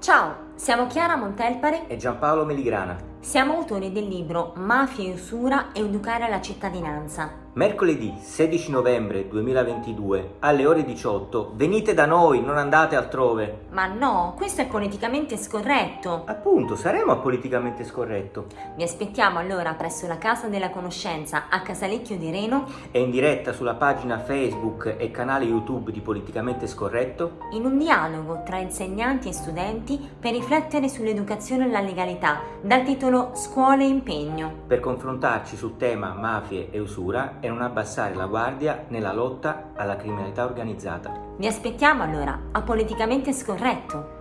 Tchau! Siamo Chiara Montelpare e Giampaolo Meligrana. Siamo autori del libro Mafia e usura e educare la cittadinanza. Mercoledì 16 novembre 2022 alle ore 18 venite da noi, non andate altrove. Ma no, questo è politicamente scorretto. Appunto, saremo a politicamente scorretto. Vi aspettiamo allora presso la Casa della Conoscenza a Casalecchio di Reno e in diretta sulla pagina Facebook e canale YouTube di Politicamente Scorretto in un dialogo tra insegnanti e studenti per riflettere sull'educazione e la legalità dal titolo Scuole e impegno. Per confrontarci sul tema mafie e usura e non abbassare la guardia nella lotta alla criminalità organizzata. Vi aspettiamo allora a Politicamente Scorretto